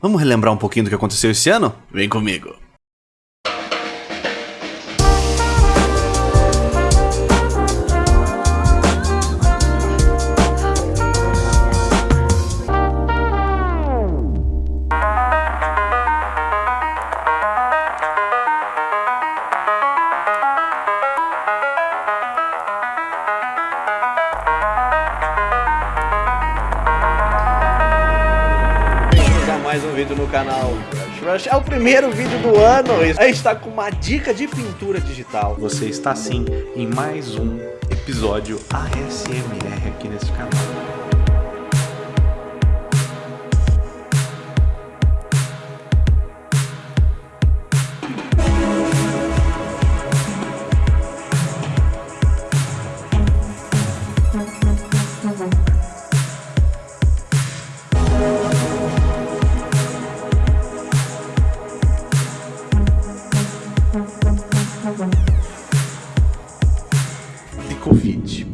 Vamos relembrar um pouquinho do que aconteceu esse ano? Vem comigo. Mais um vídeo no canal Rush Rush. É o primeiro vídeo do ano. A gente está com uma dica de pintura digital. Você está sim em mais um episódio ASMR aqui nesse canal. Covid.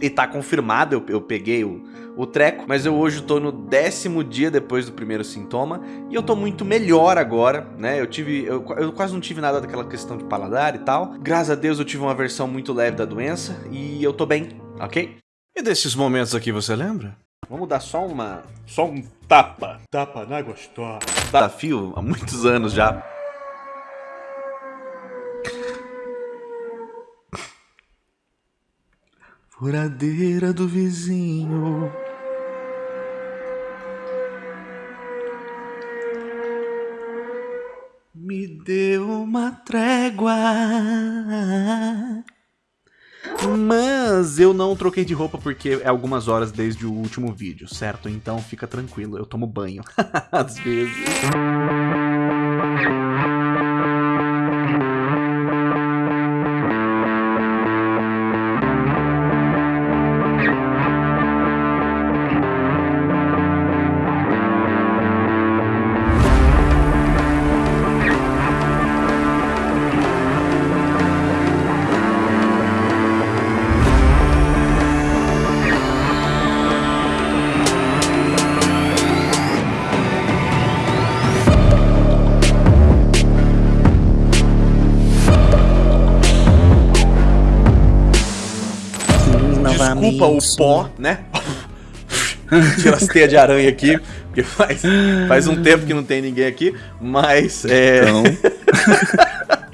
E tá confirmado, eu, eu peguei o, o treco, mas eu hoje tô no décimo dia depois do primeiro sintoma e eu tô muito melhor agora, né? Eu tive, eu, eu, quase não tive nada daquela questão de paladar e tal. Graças a Deus eu tive uma versão muito leve da doença e eu tô bem, ok? E desses momentos aqui você lembra? Vamos dar só uma, só um tapa, tapa na gostosa. Desafio há muitos anos já. Furadeira do vizinho. Me deu uma trégua. Mas eu não troquei de roupa porque é algumas horas desde o último vídeo, certo? Então fica tranquilo, eu tomo banho. Às vezes. Desculpa o pó, né? Tira as teias de aranha aqui, porque faz, faz um tempo que não tem ninguém aqui, mas é. Então...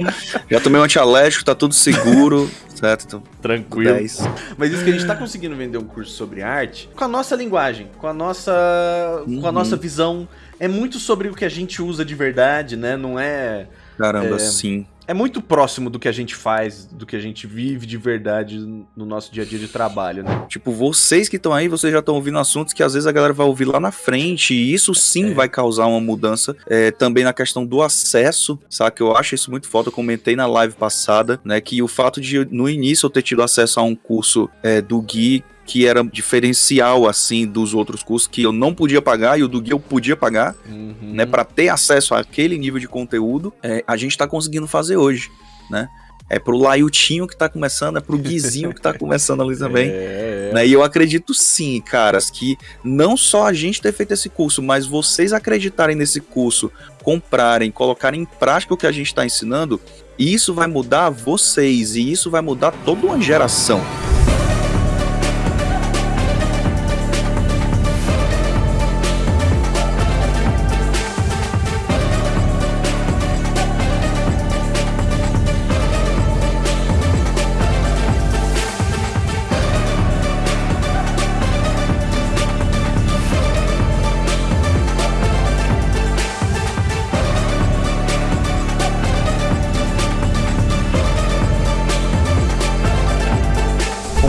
Já tomei um antialérgico, tá tudo seguro, certo? Então, Tranquilo. 10. Mas isso que a gente tá conseguindo vender um curso sobre arte com a nossa linguagem, com a nossa, uhum. com a nossa uhum. visão. É muito sobre o que a gente usa de verdade, né? Não é. Caramba, é, sim é muito próximo do que a gente faz, do que a gente vive de verdade no nosso dia a dia de trabalho, né? Tipo, vocês que estão aí, vocês já estão ouvindo assuntos que às vezes a galera vai ouvir lá na frente, e isso sim é. vai causar uma mudança. É, também na questão do acesso, sabe? Eu acho isso muito foda. Eu comentei na live passada, né? Que o fato de no início eu ter tido acesso a um curso é, do Gui que era diferencial assim dos outros cursos que eu não podia pagar e o do Gui eu podia pagar, uhum. né, para ter acesso àquele nível de conteúdo, é, a gente está conseguindo fazer hoje, né? É pro Laiutinho que tá começando, é pro Guizinho que tá começando ali também. É, é. Né? E eu acredito sim, caras, que não só a gente ter feito esse curso, mas vocês acreditarem nesse curso, comprarem, colocarem em prática o que a gente está ensinando, isso vai mudar vocês e isso vai mudar toda uma geração.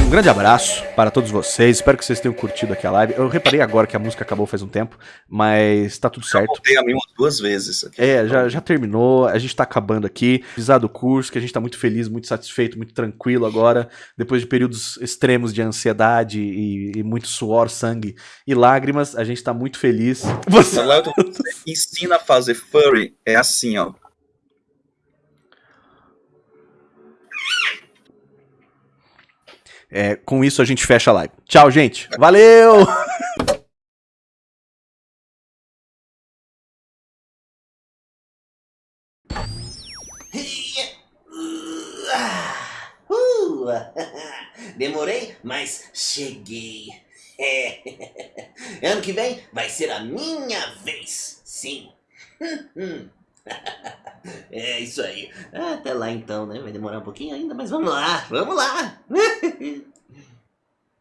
Grande abraço para todos vocês. Espero que vocês tenham curtido aqui a live. Eu reparei agora que a música acabou faz um tempo, mas tá tudo certo. Eu voltei a mim umas duas vezes. Aqui. É, já, já terminou. A gente tá acabando aqui. Avisar do curso, que a gente tá muito feliz, muito satisfeito, muito tranquilo agora. Depois de períodos extremos de ansiedade e, e muito suor, sangue e lágrimas, a gente tá muito feliz. Você... Você ensina a fazer furry, é assim, ó. É, com isso a gente fecha a live. Tchau, gente. Valeu! Demorei, mas cheguei. É. Ano que vem vai ser a minha vez, sim. É isso aí. Até lá então, né? Vai demorar um pouquinho ainda, mas vamos lá, vamos lá.